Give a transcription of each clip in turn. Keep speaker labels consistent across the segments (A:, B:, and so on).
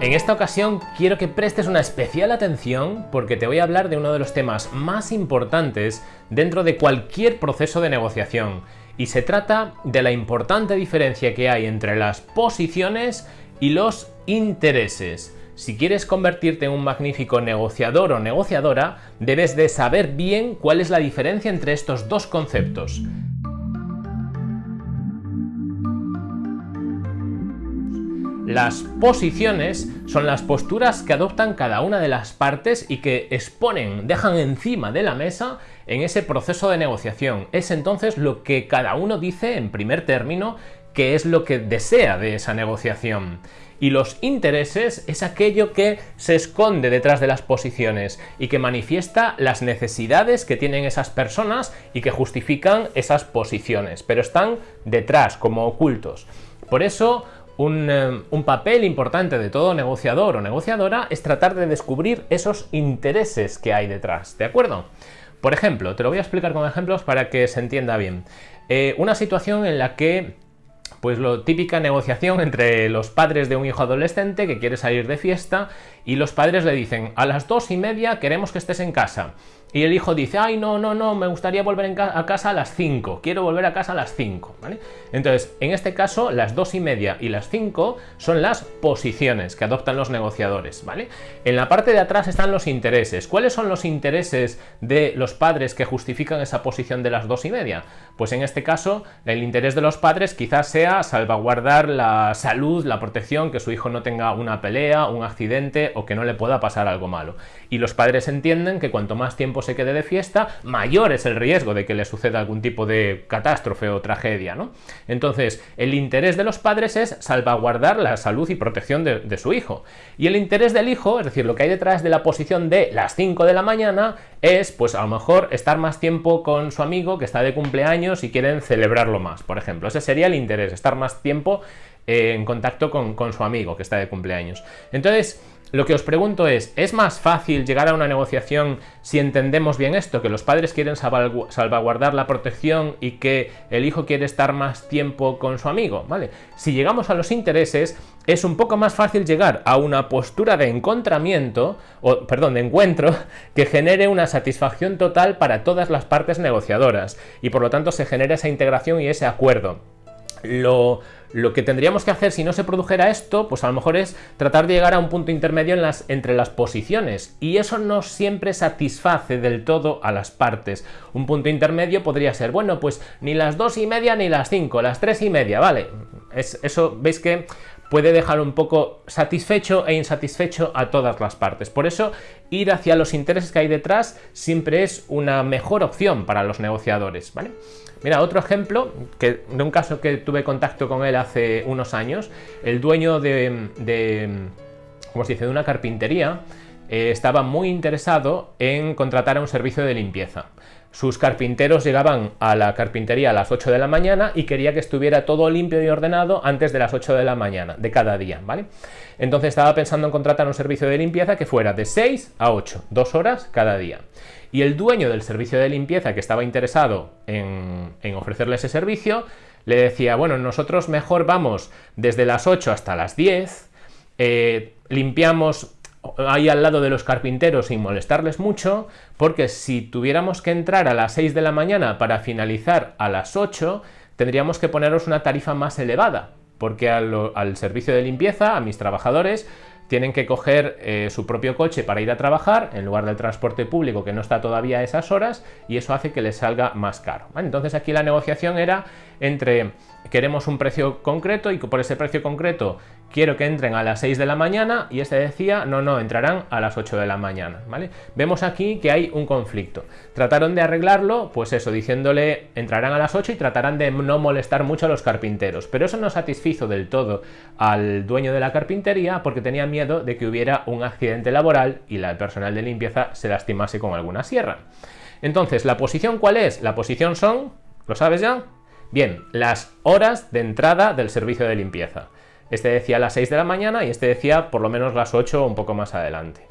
A: En esta ocasión quiero que prestes una especial atención porque te voy a hablar de uno de los temas más importantes dentro de cualquier proceso de negociación y se trata de la importante diferencia que hay entre las posiciones y los intereses. Si quieres convertirte en un magnífico negociador o negociadora, debes de saber bien cuál es la diferencia entre estos dos conceptos. Las posiciones son las posturas que adoptan cada una de las partes y que exponen, dejan encima de la mesa en ese proceso de negociación. Es entonces lo que cada uno dice en primer término que es lo que desea de esa negociación. Y los intereses es aquello que se esconde detrás de las posiciones y que manifiesta las necesidades que tienen esas personas y que justifican esas posiciones, pero están detrás, como ocultos. Por eso eh, un, papel importante de todo negociador o negociadora es tratar de descubrir esos intereses que hay detrás, ¿de acuerdo? Por ejemplo, te lo voy a explicar con ejemplos para que se entienda bien. Eh, una situación en la que pues lo típica negociación entre los padres de un hijo adolescente que quiere salir de fiesta y los padres le dicen a las dos y media queremos que estés en casa y el hijo dice, ay, no, no, no, me gustaría volver a casa a las 5, quiero volver a casa a las 5, ¿vale? Entonces, en este caso, las 2 y media y las 5 son las posiciones que adoptan los negociadores, ¿vale? En la parte de atrás están los intereses. ¿Cuáles son los intereses de los padres que justifican esa posición de las 2 y media? Pues en este caso, el interés de los padres quizás sea salvaguardar la salud, la protección, que su hijo no tenga una pelea, un accidente o que no le pueda pasar algo malo. Y los padres entienden que cuanto más tiempo se quede de fiesta, mayor es el riesgo de que le suceda algún tipo de catástrofe o tragedia, ¿no? Entonces, el interés de los padres es salvaguardar la salud y protección de, su hijo. Y el interés del hijo, es decir, lo que hay detrás de la posición de las 5 de la mañana, es, pues a lo mejor, estar más tiempo con su amigo que está de cumpleaños y quieren celebrarlo más, por ejemplo. Ese sería el interés, estar más tiempo eh, en contacto con, con su amigo que está de cumpleaños. Entonces, lo que os pregunto es, ¿es más fácil llegar a una negociación si entendemos bien esto? Que los padres quieren salvaguardar la protección y que el hijo quiere estar más tiempo con su amigo, ¿vale? Si llegamos a los intereses, es un poco más fácil llegar a una postura de encontramiento, o perdón, de encuentro, que genere una satisfacción total para todas las partes negociadoras y por lo tanto se genera esa integración y ese acuerdo. Lo, que tendríamos que hacer si no se produjera esto, pues a lo mejor es tratar de llegar a un punto intermedio entre las posiciones. Y eso no siempre satisface del todo a las partes. Un punto intermedio podría ser, bueno, pues ni las dos y media ni las cinco, las tres y media, ¿vale? Es, eso, veis que puede dejar un poco satisfecho e insatisfecho a todas las partes. Por eso, ir hacia los intereses que hay detrás siempre es una mejor opción para los negociadores, ¿vale? Mira, otro ejemplo que, de un caso que tuve contacto con él hace unos años, el dueño de, de ¿cómo se dice?, de una carpintería, eh, estaba muy interesado en contratar a un servicio de limpieza. Sus carpinteros llegaban a la carpintería a las 8 de la mañana y quería que estuviera todo limpio y ordenado antes de las 8 de la mañana de cada día, ¿vale? Entonces estaba pensando en contratar un servicio de limpieza que fuera de 6 a 8, dos horas cada día. Y el dueño del servicio de limpieza que estaba interesado en, ofrecerle ese servicio, le decía, bueno, nosotros mejor vamos desde las 8 hasta las 10, eh, limpiamos ahí al lado de los carpinteros sin molestarles mucho, porque si tuviéramos que entrar a las 6 de la mañana para finalizar a las 8, tendríamos que poneros una tarifa más elevada, porque al, servicio de limpieza, a mis trabajadores, tienen que coger eh, su propio coche para ir a trabajar en lugar del transporte público que no está todavía a esas horas y eso hace que les salga más caro. Entonces aquí la negociación era entre queremos un precio concreto y por ese precio concreto quiero que entren a las 6 de la mañana y este decía, no, no, entrarán a las 8 de la mañana, ¿vale? Vemos aquí que hay un conflicto. Trataron de arreglarlo, pues eso, diciéndole entrarán a las 8 y tratarán de no molestar mucho a los carpinteros, pero eso no satisfizo del todo al dueño de la carpintería porque tenía miedo de que hubiera un accidente laboral y el personal de limpieza se lastimase con alguna sierra. Entonces, ¿la posición cuál es? La posición son, ¿lo sabes ya? Bien, las horas de entrada del servicio de limpieza. Este decía las 6 de la mañana y este decía por lo menos las 8 o un poco más adelante.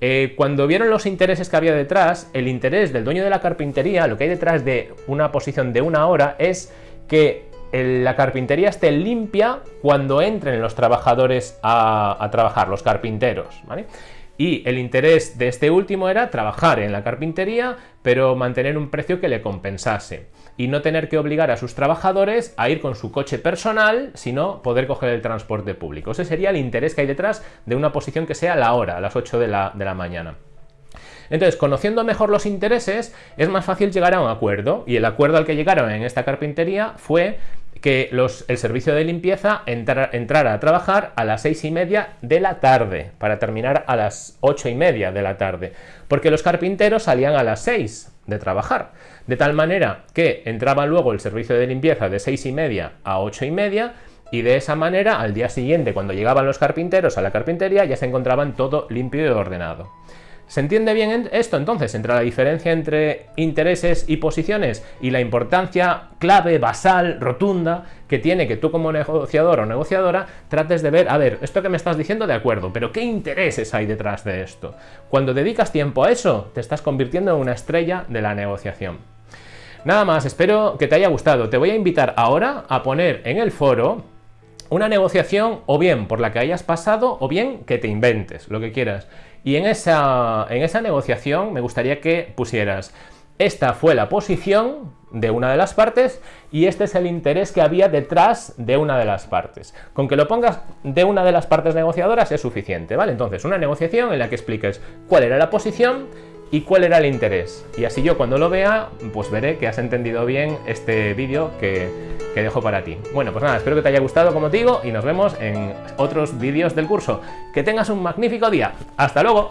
A: Eh, cuando vieron los intereses que había detrás, el interés del dueño de la carpintería, lo que hay detrás de una posición de una hora es que la carpintería esté limpia cuando entren los trabajadores a, a trabajar, los carpinteros, ¿vale? y el interés de este último era trabajar en la carpintería, pero mantener un precio que le compensase y no tener que obligar a sus trabajadores a ir con su coche personal, sino poder coger el transporte público. Ese sería el interés que hay detrás de una posición que sea la hora, a las 8 de la, de la mañana. Entonces, conociendo mejor los intereses, es más fácil llegar a un acuerdo, y el acuerdo al que llegaron en esta carpintería fue que el servicio de limpieza entrara a trabajar a las seis y media de la tarde, para terminar a las ocho y media de la tarde, porque los carpinteros salían a las 6 de trabajar, de tal manera que entraba luego el servicio de limpieza de seis y media a ocho y media, y de esa manera al día siguiente cuando llegaban los carpinteros a la carpintería ya se encontraban todo limpio y ordenado. ¿Se entiende bien esto entonces entre la diferencia entre intereses y posiciones y la importancia clave, basal, rotunda que tiene que tú como negociador o negociadora trates de ver, a ver, esto que me estás diciendo de acuerdo, pero ¿qué intereses hay detrás de esto? Cuando dedicas tiempo a eso, te estás convirtiendo en una estrella de la negociación. Nada más, espero que te haya gustado. Te voy a invitar ahora a poner en el foro una negociación o bien por la que hayas pasado o bien que te inventes, lo que quieras. Y en esa, en esa negociación me gustaría que pusieras, esta fue la posición de una de las partes y este es el interés que había detrás de una de las partes. Con que lo pongas de una de las partes negociadoras es suficiente, ¿vale? Entonces, una negociación en la que expliques cuál era la posición y cuál era el interés. Y así yo cuando lo vea, pues veré que has entendido bien este vídeo que, que dejo para ti. Bueno, pues nada, espero que te haya gustado como te digo y nos vemos en otros vídeos del curso. Que tengas un magnífico día. ¡Hasta luego!